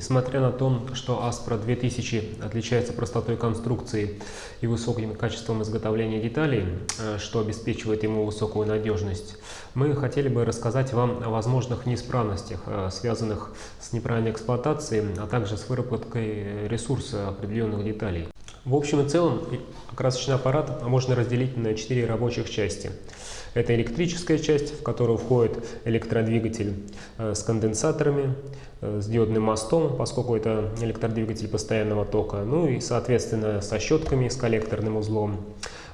Несмотря на то, что Aspro 2000 отличается простотой конструкции и высоким качеством изготовления деталей, э, что обеспечивает ему высокую надежность, мы хотели бы рассказать вам о возможных неисправностях, э, связанных с неправильной эксплуатацией, а также с выработкой ресурса определенных деталей. В общем и целом, красочный аппарат можно разделить на четыре рабочих части. Это электрическая часть, в которую входит электродвигатель э, с конденсаторами, э, с диодным мостом, поскольку это электродвигатель постоянного тока, ну и, соответственно, со щетками, с коллекторным узлом.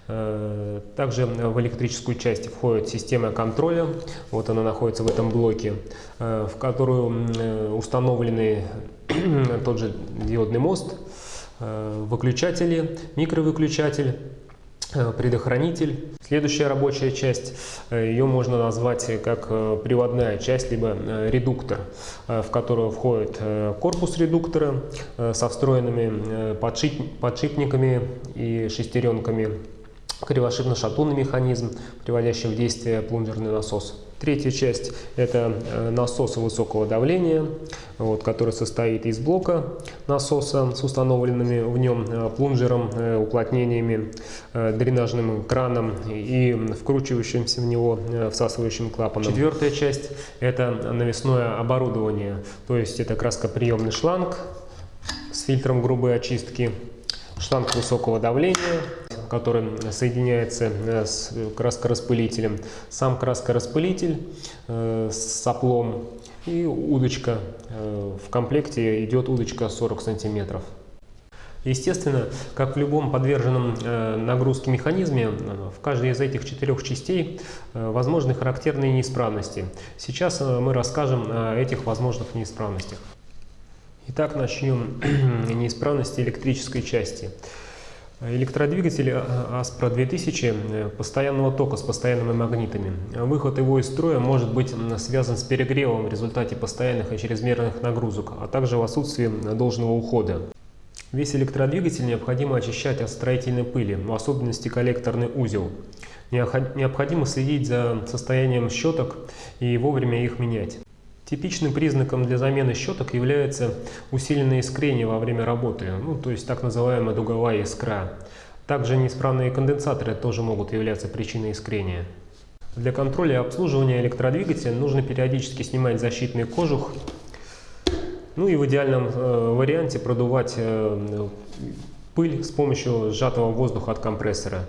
Э, также в электрическую часть входит система контроля, вот она находится в этом блоке, в которую установлены тот же диодный мост, выключатели, микровыключатель, предохранитель. Следующая рабочая часть, э, ее можно назвать как э, приводная часть, либо редуктор, в которую входит корпус редуктора со встроенными подшипниками и шестеренками, кривошипно-шатунный механизм, приводящий в действие плунжерный насос. Третья часть – это э, насос высокого давления, вот, который состоит из блока насоса с установленными в нем э, плунжером, э, уплотнениями, дренажным краном и вкручивающимся в него всасывающим клапаном. Четвертая часть – это навесное оборудование, то есть это краскоприемный шланг с фильтром грубой очистки, шланг высокого давления, который соединяется э, с краскораспылителем. Сам краскораспылитель э, с соплом и удочка. Э, в комплекте идет удочка 40 сантиметров. Естественно, как в любом подверженном нагрузке механизме, в каждой из этих четырех частей возможны характерные неисправности. Сейчас мы расскажем о этих возможных неисправностях. Итак, начнем неисправности электрической части. Электродвигатель Aspro 2000 э, постоянного тока с постоянными магнитами. Выход его из строя может быть связан с перегревом в результате постоянных и чрезмерных нагрузок, а также в отсутствии должного ухода. Весь электродвигатель необходимо очищать от строительной пыли, в особенности коллекторный узел. Необходимо следить за состоянием щеток и вовремя их менять. Типичным признаком для замены щеток является усиленное искрение во время работы, ну, то есть так называемая дуговая искра. Также неисправные конденсаторы тоже могут являться причиной искрения. Для контроля и обслуживания электродвигателя нужно периодически снимать защитный кожух, ну и в идеальном э, варианте продувать э, пыль с помощью сжатого воздуха от компрессора.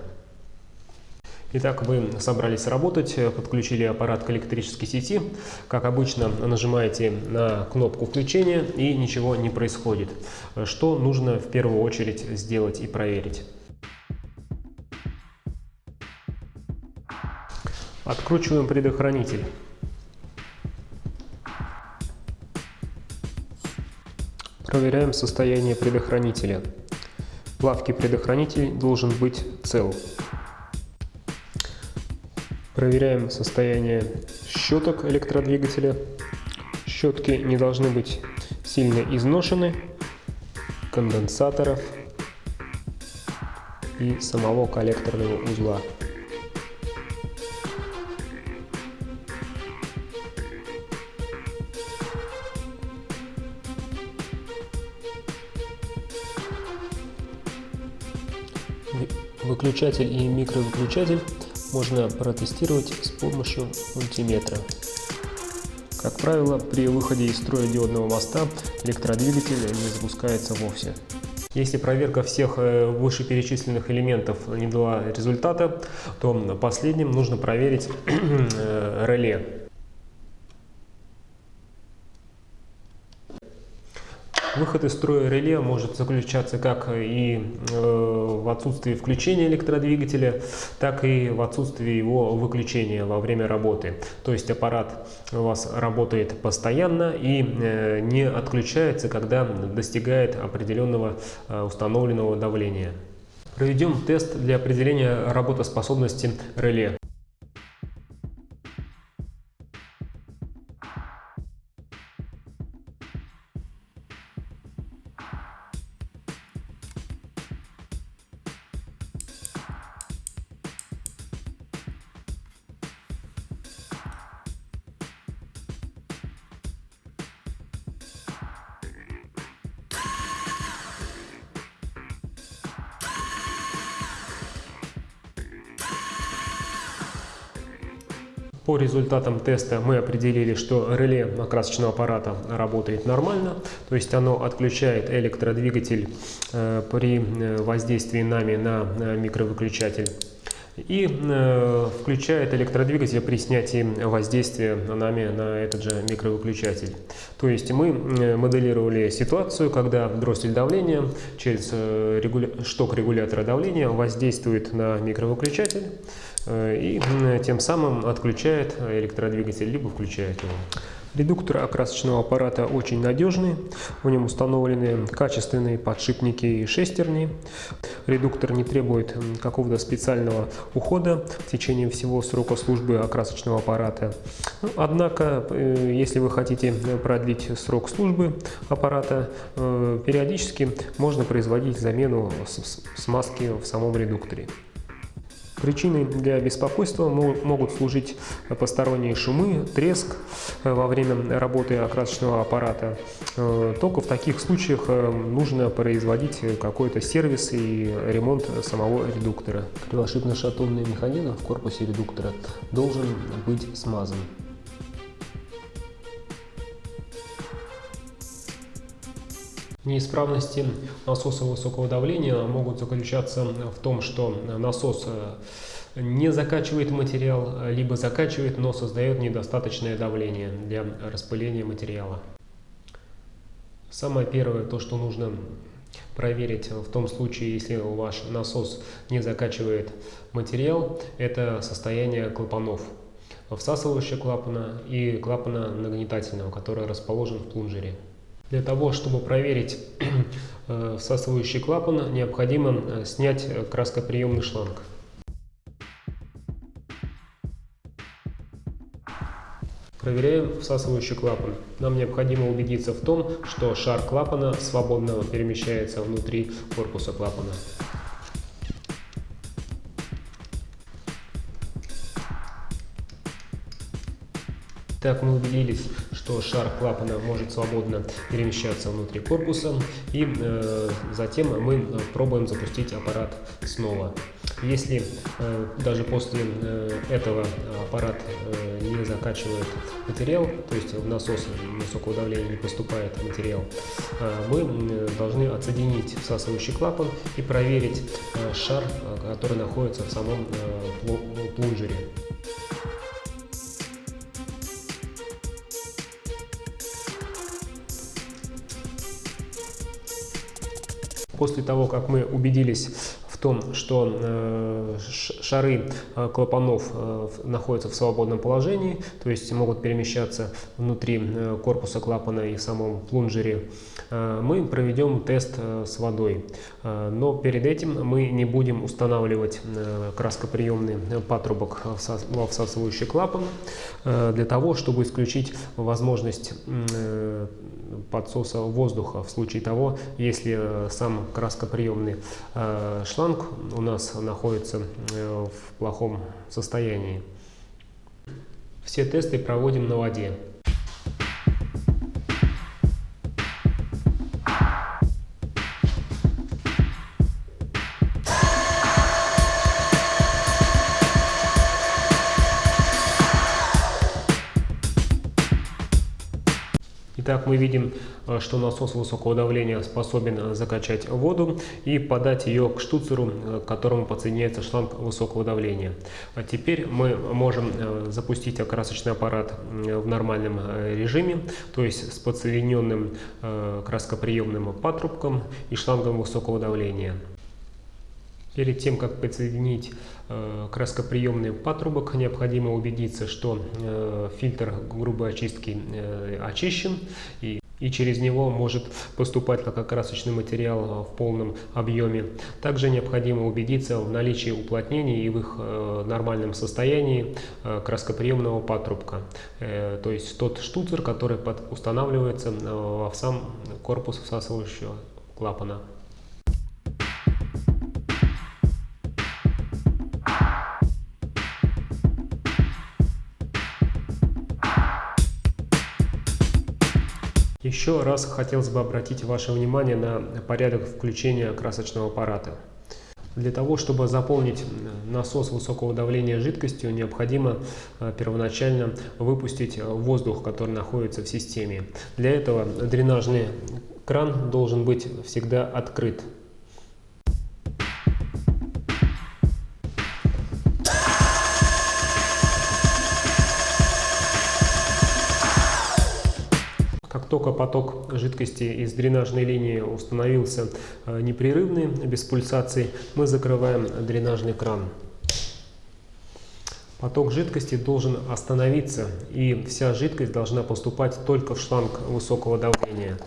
Итак, вы собрались работать, подключили аппарат к электрической сети. Как обычно, нажимаете на кнопку включения и ничего не происходит. Что нужно в первую очередь сделать и проверить? Откручиваем предохранитель. Проверяем состояние предохранителя. Плавкий предохранитель должен быть цел. Проверяем состояние щеток электродвигателя. Щетки не должны быть сильно изношены, конденсаторов и самого коллекторного узла. Выключатель и микровыключатель можно протестировать с помощью мультиметра. Как правило, при выходе из строя диодного моста электродвигатель не запускается вовсе. Если проверка всех э, вышеперечисленных элементов не дала результата, то последним нужно проверить э, реле. Выход из строя реле может заключаться как и э, в отсутствии включения электродвигателя, так и в отсутствии его выключения во время работы. То есть аппарат у вас работает постоянно и э, не отключается, когда достигает определенного э, установленного давления. Проведем тест для определения работоспособности реле. По результатам теста мы определили, что реле окрасочного аппарата работает нормально, то есть оно отключает электродвигатель э, при э, воздействии нами на микровыключатель и э, включает электродвигатель при снятии воздействия нами на этот же микровыключатель. То есть мы э, моделировали ситуацию, когда дроссель давления через э, регуля... шток регулятора давления воздействует на микровыключатель э, и э, тем самым отключает электродвигатель, либо включает его. Редуктор окрасочного аппарата очень надежный, в нем установлены качественные подшипники и шестерни. Редуктор не требует какого-то специального ухода в течение всего срока службы окрасочного аппарата. Ну, однако, э, если вы хотите продлить срок службы аппарата, э, периодически можно производить замену смазки в самом редукторе. Причиной для беспокойства могут служить посторонние шумы, треск э, во время работы окрасочного аппарата. Э, только в таких случаях э, нужно производить какой-то сервис и ремонт самого редуктора. Кривошипно-шатунный механизм в корпусе редуктора должен быть смазан. Неисправности насоса высокого давления могут заключаться в том, что насос э, не закачивает материал, либо закачивает, но создает недостаточное давление для распыления материала. Самое первое, то, что нужно проверить в том случае, если ваш насос не закачивает материал, это состояние клапанов всасывающего клапана и клапана нагнетательного, который расположен в плунжере. Для того, чтобы проверить э, всасывающий клапан, необходимо э, снять э, краскоприемный шланг. Проверяем всасывающий клапан. Нам необходимо убедиться в том, что шар клапана свободно перемещается внутри корпуса клапана. Так мы убедились, что шар клапана может свободно перемещаться внутри корпуса. И э, затем мы э, пробуем запустить аппарат снова. Если э, даже после э, этого аппарат э, не закачивает материал, то есть в насос высокого давления не поступает материал, э, мы э, должны отсоединить всасывающий клапан и проверить э, шар, э, который находится в самом э, плунжере. После того, как мы убедились в том, что э, шары э, клапанов э, находятся в свободном положении, то есть могут перемещаться внутри корпуса клапана и в самом плунжере, мы проведем тест с водой. Но перед этим мы не будем устанавливать краскоприемный патрубок во всасывающий клапан для того, чтобы исключить возможность подсоса воздуха в случае того, если сам краскоприемный шланг шланг у нас находится э, в плохом состоянии. Все тесты проводим на воде. Мы видим, э, что насос высокого давления способен э, закачать воду и подать ее к штуцеру, э, к которому подсоединяется шланг высокого давления. А теперь мы можем запустить окрасочный аппарат в нормальном режиме, то есть с подсоединенным краскоприемным патрубком и шлангом высокого давления. Перед тем, как подсоединить э, краскоприемный патрубок, необходимо убедиться, что э, фильтр грубой очистки э, очищен и и через него может поступать как окрасочный материал в полном объеме. Также необходимо убедиться в наличии уплотнений и в их нормальном состоянии краскоприемного патрубка, то есть тот штуцер, который устанавливается в сам корпус всасывающего клапана. Еще раз хотелось бы обратить ваше внимание на порядок включения красочного аппарата. Для того, чтобы заполнить насос высокого давления жидкостью, необходимо первоначально выпустить воздух, который находится в системе. Для этого дренажный кран должен быть всегда открыт. Только поток жидкости из дренажной линии установился э, непрерывный, без пульсаций, мы закрываем дренажный кран. Поток жидкости должен остановиться, и вся жидкость должна поступать только в шланг высокого давления.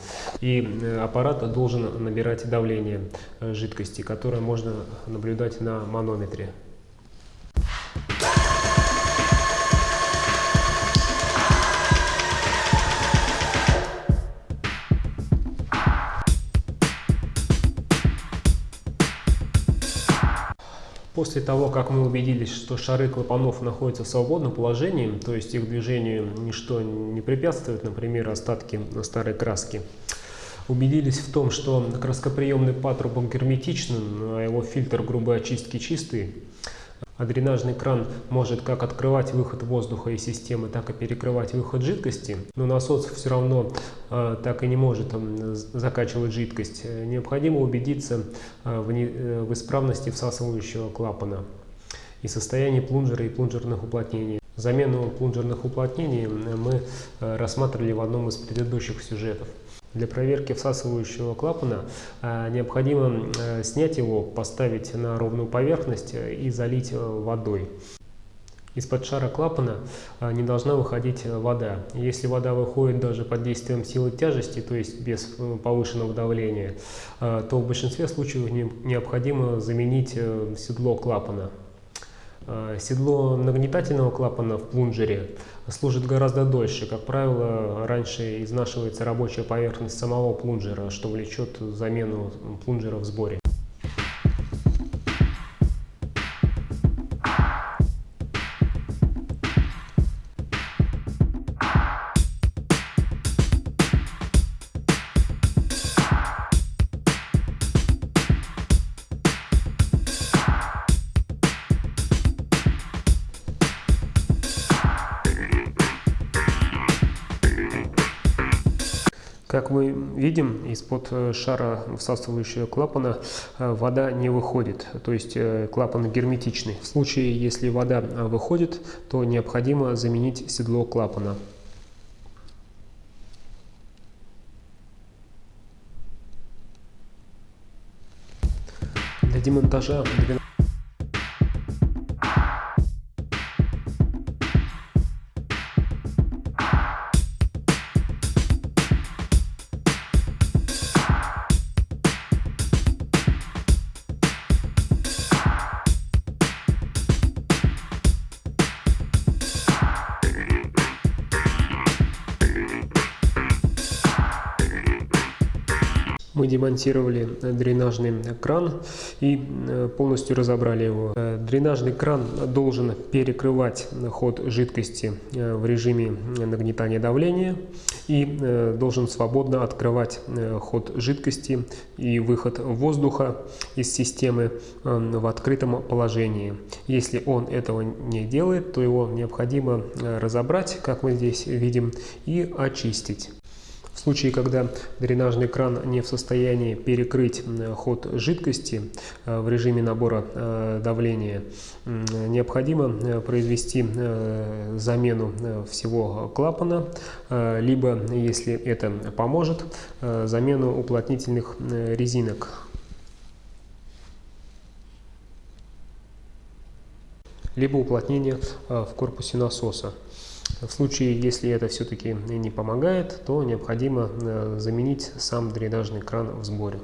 И э, аппарат должен набирать давление э, жидкости, которое можно наблюдать на манометре. После того, как мы убедились, что шары клапанов находятся в свободном положении, то есть их движению ничто не препятствует, например, остатки старой краски, убедились в том, что краскоприемный патрубок герметичен, а его фильтр грубой очистки чистый, а дренажный кран может как открывать выход воздуха из системы, так и перекрывать выход жидкости, но насос все равно э, так и не может э, закачивать жидкость. Необходимо убедиться э, в, не, э, в исправности всасывающего клапана и состоянии плунжера и плунжерных уплотнений. Замену плунжерных уплотнений мы э, рассматривали в одном из предыдущих сюжетов. Для проверки всасывающего клапана э, необходимо э, снять его, поставить на ровную поверхность э, и залить водой. Из-под шара клапана не должна выходить вода. Если вода выходит даже под действием силы тяжести, то есть без повышенного давления, то в большинстве случаев необходимо заменить седло клапана. Седло нагнетательного клапана в плунжере служит гораздо дольше. Как правило, раньше изнашивается рабочая поверхность самого плунжера, что влечет замену плунжера в сборе. Как мы видим, из-под э, шара всасывающего клапана э, вода не выходит, то есть э, клапан герметичный. В случае, если вода выходит, то необходимо заменить седло клапана. Для демонтажа мы демонтировали дренажный кран и э, полностью разобрали его. Э, дренажный кран должен перекрывать ход жидкости э, в режиме нагнетания давления и должен свободно открывать ход жидкости и выход воздуха из системы в открытом положении. Если он этого не делает, то его необходимо разобрать, как мы здесь видим, и очистить. В случае, когда дренажный кран не в состоянии перекрыть ход жидкости э, в режиме набора э, давления, необходимо э, произвести замену всего клапана, либо, если это поможет, замену уплотнительных резинок. либо уплотнение в корпусе насоса. В случае, если это все-таки не помогает, то необходимо э, заменить сам дренажный кран в сборе.